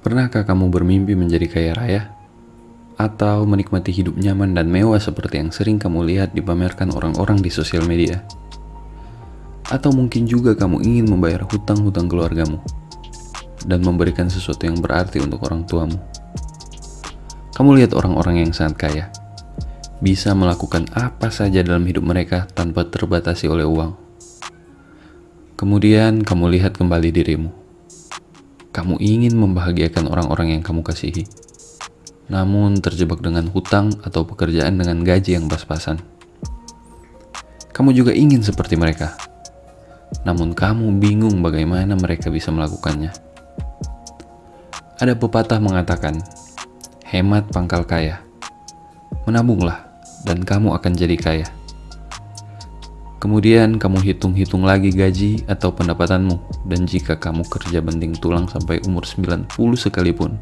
Pernahkah kamu bermimpi menjadi kaya raya? Atau menikmati hidup nyaman dan mewah seperti yang sering kamu lihat dipamerkan orang-orang di sosial media? Atau mungkin juga kamu ingin membayar hutang-hutang keluargamu dan memberikan sesuatu yang berarti untuk orang tuamu. Kamu lihat orang-orang yang sangat kaya, bisa melakukan apa saja dalam hidup mereka tanpa terbatasi oleh uang. Kemudian kamu lihat kembali dirimu. Kamu ingin membahagiakan orang-orang yang kamu kasihi, namun terjebak dengan hutang atau pekerjaan dengan gaji yang pas-pasan. Kamu juga ingin seperti mereka, namun kamu bingung bagaimana mereka bisa melakukannya. Ada pepatah mengatakan, hemat pangkal kaya. Menabunglah, dan kamu akan jadi kaya. Kemudian kamu hitung-hitung lagi gaji atau pendapatanmu, dan jika kamu kerja banting tulang sampai umur 90 sekalipun,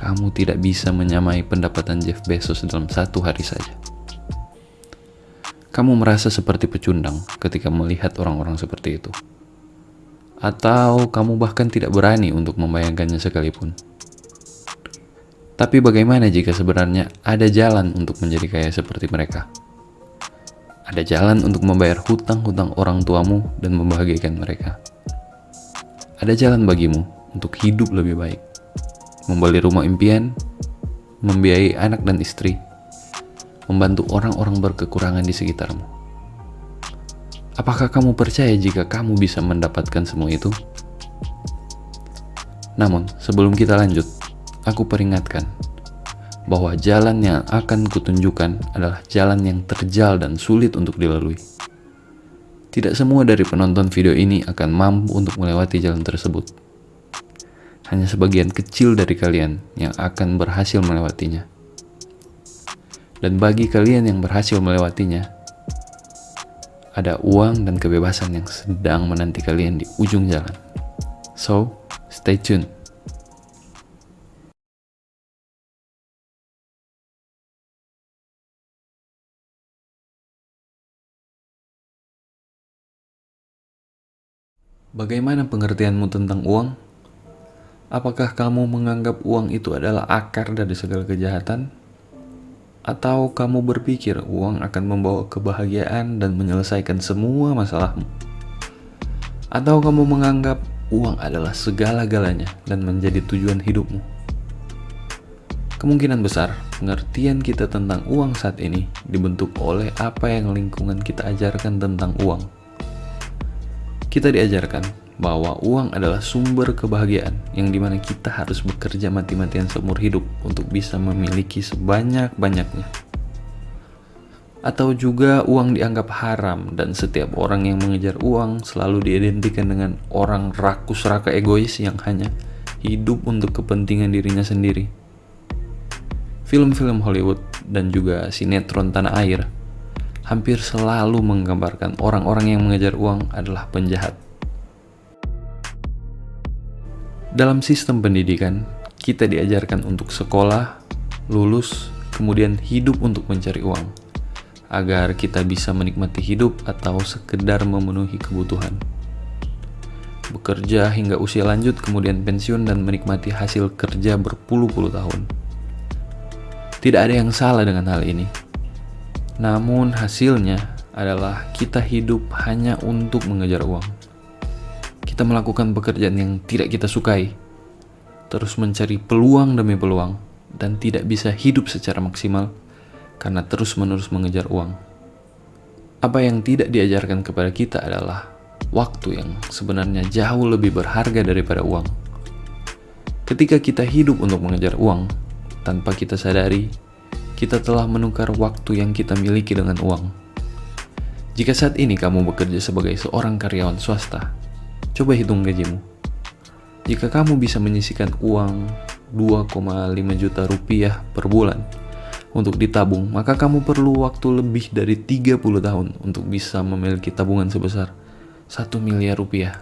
kamu tidak bisa menyamai pendapatan Jeff Bezos dalam satu hari saja. Kamu merasa seperti pecundang ketika melihat orang-orang seperti itu. Atau kamu bahkan tidak berani untuk membayangkannya sekalipun. Tapi bagaimana jika sebenarnya ada jalan untuk menjadi kaya seperti mereka? Ada jalan untuk membayar hutang-hutang orang tuamu dan membahagiakan mereka. Ada jalan bagimu untuk hidup lebih baik. Membeli rumah impian, membiayai anak dan istri, membantu orang-orang berkekurangan di sekitarmu. Apakah kamu percaya jika kamu bisa mendapatkan semua itu? Namun, sebelum kita lanjut, aku peringatkan bahwa jalan yang akan kutunjukkan adalah jalan yang terjal dan sulit untuk dilalui. Tidak semua dari penonton video ini akan mampu untuk melewati jalan tersebut. Hanya sebagian kecil dari kalian yang akan berhasil melewatinya. Dan bagi kalian yang berhasil melewatinya, ada uang dan kebebasan yang sedang menanti kalian di ujung jalan. So, stay tuned. Bagaimana pengertianmu tentang uang? Apakah kamu menganggap uang itu adalah akar dari segala kejahatan? Atau kamu berpikir uang akan membawa kebahagiaan dan menyelesaikan semua masalahmu? Atau kamu menganggap uang adalah segala-galanya dan menjadi tujuan hidupmu? Kemungkinan besar, pengertian kita tentang uang saat ini dibentuk oleh apa yang lingkungan kita ajarkan tentang uang kita diajarkan bahwa uang adalah sumber kebahagiaan yang di mana kita harus bekerja mati-matian seumur hidup untuk bisa memiliki sebanyak-banyaknya. Atau juga uang dianggap haram dan setiap orang yang mengejar uang selalu diidentikan dengan orang rakus raka egois yang hanya hidup untuk kepentingan dirinya sendiri. Film-film Hollywood dan juga sinetron tanah air hampir selalu menggambarkan orang-orang yang mengejar uang adalah penjahat. Dalam sistem pendidikan, kita diajarkan untuk sekolah, lulus, kemudian hidup untuk mencari uang, agar kita bisa menikmati hidup atau sekedar memenuhi kebutuhan. Bekerja hingga usia lanjut, kemudian pensiun dan menikmati hasil kerja berpuluh-puluh tahun. Tidak ada yang salah dengan hal ini namun hasilnya adalah kita hidup hanya untuk mengejar uang. Kita melakukan pekerjaan yang tidak kita sukai, terus mencari peluang demi peluang, dan tidak bisa hidup secara maksimal karena terus-menerus mengejar uang. Apa yang tidak diajarkan kepada kita adalah waktu yang sebenarnya jauh lebih berharga daripada uang. Ketika kita hidup untuk mengejar uang, tanpa kita sadari, kita telah menukar waktu yang kita miliki dengan uang. Jika saat ini kamu bekerja sebagai seorang karyawan swasta, coba hitung gajimu. Jika kamu bisa menyisikan uang 2,5 juta rupiah per bulan untuk ditabung, maka kamu perlu waktu lebih dari 30 tahun untuk bisa memiliki tabungan sebesar 1 miliar rupiah.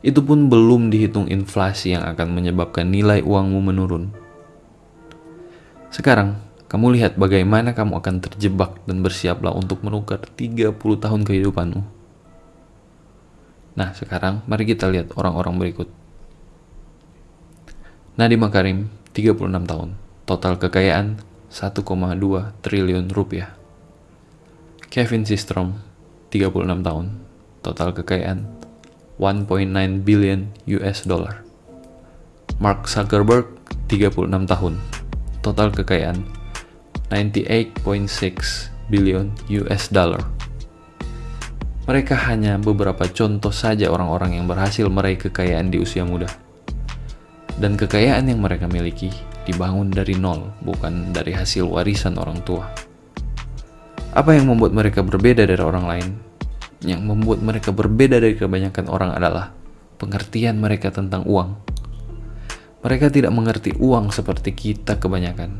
Itu pun belum dihitung inflasi yang akan menyebabkan nilai uangmu menurun. Sekarang, kamu lihat bagaimana kamu akan terjebak dan bersiaplah untuk menukar 30 tahun kehidupanmu. Nah, sekarang mari kita lihat orang-orang berikut. Nadiem Makarim, 36 tahun, total kekayaan 1,2 triliun rupiah. Kevin Systrom, 36 tahun, total kekayaan 1.9 billion US dollar. Mark Zuckerberg, 36 tahun, total kekayaan 98.6 billion US dollar. Mereka hanya beberapa contoh saja orang-orang yang berhasil meraih kekayaan di usia muda. Dan kekayaan yang mereka miliki dibangun dari nol, bukan dari hasil warisan orang tua. Apa yang membuat mereka berbeda dari orang lain? Yang membuat mereka berbeda dari kebanyakan orang adalah pengertian mereka tentang uang. Mereka tidak mengerti uang seperti kita kebanyakan.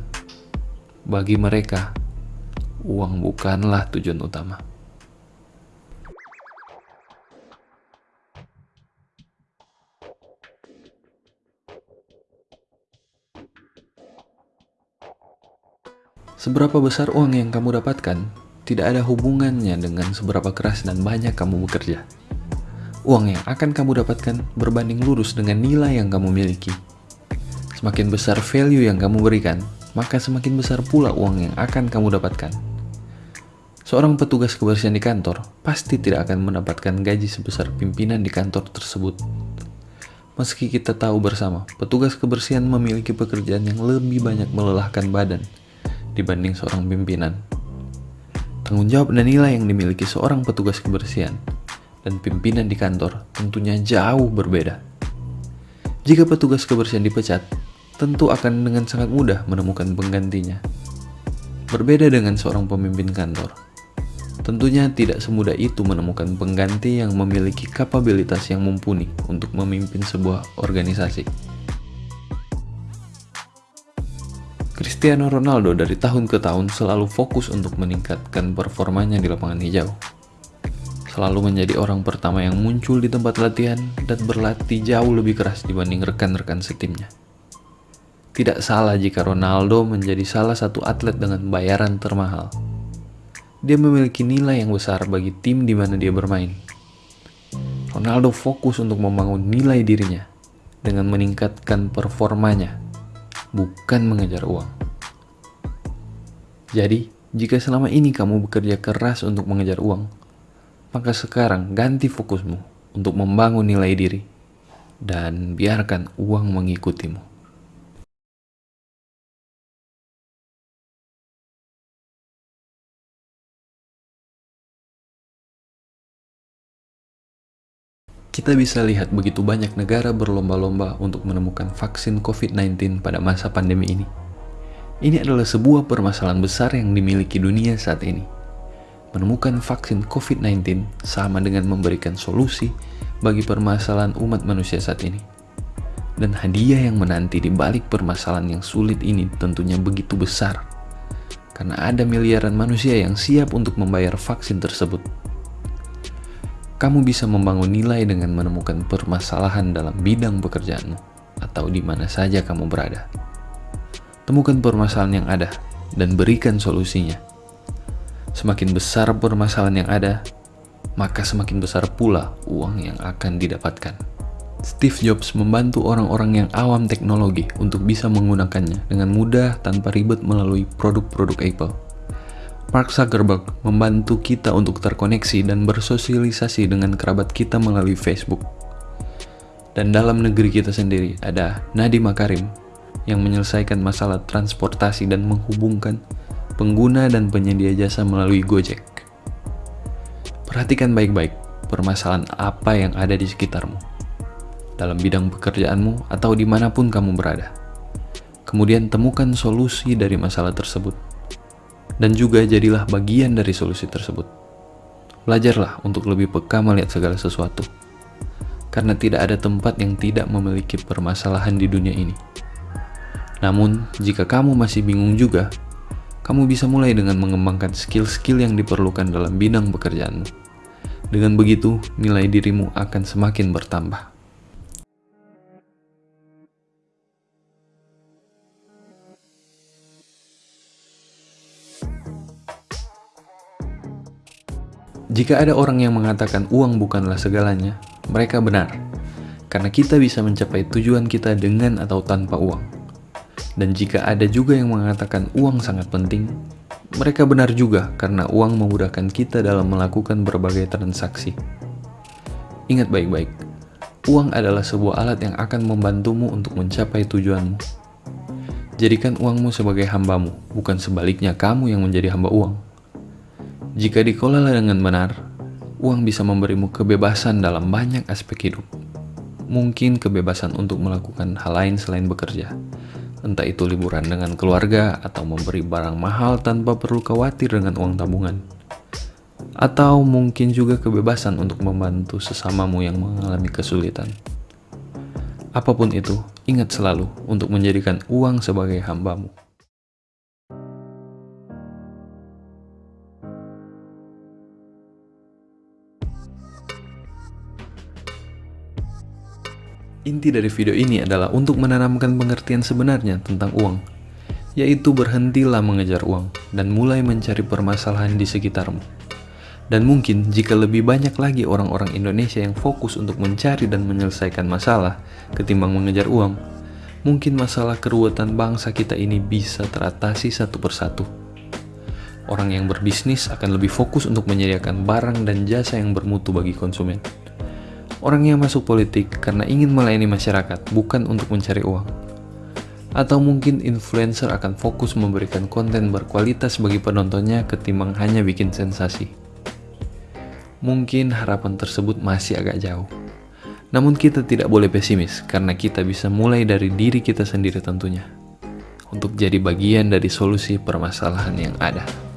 Bagi mereka, uang bukanlah tujuan utama. Seberapa besar uang yang kamu dapatkan tidak ada hubungannya dengan seberapa keras dan banyak kamu bekerja. Uang yang akan kamu dapatkan berbanding lurus dengan nilai yang kamu miliki. Semakin besar value yang kamu berikan, maka semakin besar pula uang yang akan kamu dapatkan. Seorang petugas kebersihan di kantor pasti tidak akan mendapatkan gaji sebesar pimpinan di kantor tersebut. Meski kita tahu bersama, petugas kebersihan memiliki pekerjaan yang lebih banyak melelahkan badan dibanding seorang pimpinan. Tanggung jawab dan nilai yang dimiliki seorang petugas kebersihan dan pimpinan di kantor tentunya jauh berbeda. Jika petugas kebersihan dipecat, tentu akan dengan sangat mudah menemukan penggantinya. Berbeda dengan seorang pemimpin kantor, tentunya tidak semudah itu menemukan pengganti yang memiliki kapabilitas yang mumpuni untuk memimpin sebuah organisasi. Cristiano Ronaldo dari tahun ke tahun selalu fokus untuk meningkatkan performanya di lapangan hijau. Selalu menjadi orang pertama yang muncul di tempat latihan dan berlatih jauh lebih keras dibanding rekan-rekan setimnya. Tidak salah jika Ronaldo menjadi salah satu atlet dengan bayaran termahal. Dia memiliki nilai yang besar bagi tim di mana dia bermain. Ronaldo fokus untuk membangun nilai dirinya dengan meningkatkan performanya bukan mengejar uang. Jadi, jika selama ini kamu bekerja keras untuk mengejar uang, maka sekarang ganti fokusmu untuk membangun nilai diri dan biarkan uang mengikutimu. Kita bisa lihat begitu banyak negara berlomba-lomba untuk menemukan vaksin COVID-19 pada masa pandemi ini. Ini adalah sebuah permasalahan besar yang dimiliki dunia saat ini. Menemukan vaksin COVID-19 sama dengan memberikan solusi bagi permasalahan umat manusia saat ini. Dan hadiah yang menanti di balik permasalahan yang sulit ini tentunya begitu besar. Karena ada miliaran manusia yang siap untuk membayar vaksin tersebut kamu bisa membangun nilai dengan menemukan permasalahan dalam bidang pekerjaanmu atau di mana saja kamu berada. Temukan permasalahan yang ada dan berikan solusinya. Semakin besar permasalahan yang ada, maka semakin besar pula uang yang akan didapatkan. Steve Jobs membantu orang-orang yang awam teknologi untuk bisa menggunakannya dengan mudah tanpa ribet melalui produk-produk Apple. Mark Zuckerberg membantu kita untuk terkoneksi dan bersosialisasi dengan kerabat kita melalui Facebook. Dan dalam negeri kita sendiri ada Nadiem Makarim yang menyelesaikan masalah transportasi dan menghubungkan pengguna dan penyedia jasa melalui Gojek. Perhatikan baik-baik permasalahan apa yang ada di sekitarmu, dalam bidang pekerjaanmu atau di mana pun kamu berada. Kemudian temukan solusi dari masalah tersebut dan juga jadilah bagian dari solusi tersebut. Belajarlah untuk lebih peka melihat segala sesuatu, karena tidak ada tempat yang tidak memiliki permasalahan di dunia ini. Namun, jika kamu masih bingung juga, kamu bisa mulai dengan mengembangkan skill-skill yang diperlukan dalam bidang pekerjaanmu. Dengan begitu, nilai dirimu akan semakin bertambah. Jika ada orang yang mengatakan uang bukanlah segalanya, mereka benar. karena kita bisa mencapai tujuan kita dengan atau tanpa uang. Dan jika ada juga yang mengatakan uang sangat penting, mereka benar juga karena uang memudahkan kita dalam melakukan berbagai transaksi. Ingat baik-baik, uang adalah sebuah alat yang akan membantumu untuk mencapai tujuanmu. Jadikan uangmu sebagai hambamu, bukan sebaliknya kamu yang menjadi hamba uang. Jika dikelola dengan benar, uang bisa memberimu kebebasan dalam banyak aspek hidup. Mungkin kebebasan untuk melakukan hal lain selain bekerja, entah itu liburan dengan keluarga atau memberi barang mahal tanpa perlu khawatir dengan uang tabungan. Atau mungkin juga kebebasan untuk membantu sesamamu yang mengalami kesulitan. Apa pun itu, ingat selalu untuk menjadikan uang sebagai hambamu. Inti dari video ini adalah untuk menanamkan pengertian sebenarnya tentang uang, yaitu berhentilah mengejar uang dan mulai mencari permasalahan di sekitarmu. Dan mungkin jika lebih banyak lagi orang-orang Indonesia yang fokus untuk mencari dan menyelesaikan masalah ketimbang mengejar uang, mungkin masalah keruwetan bangsa kita ini bisa teratasi satu persatu. Orang yang berbisnis akan lebih fokus untuk menyediakan barang dan jasa yang bermutu bagi konsumen Orang yang masuk politik karena ingin melayani masyarakat, bukan untuk mencari uang. Atau mungkin influencer akan fokus memberikan konten berkualitas bagi penontonnya ketimbang hanya bikin sensasi. Mungkin harapan tersebut masih agak jauh. Namun kita tidak boleh pesimis karena kita bisa mulai dari diri kita sendiri tentunya. Untuk jadi bagian dari solusi permasalahan yang ada.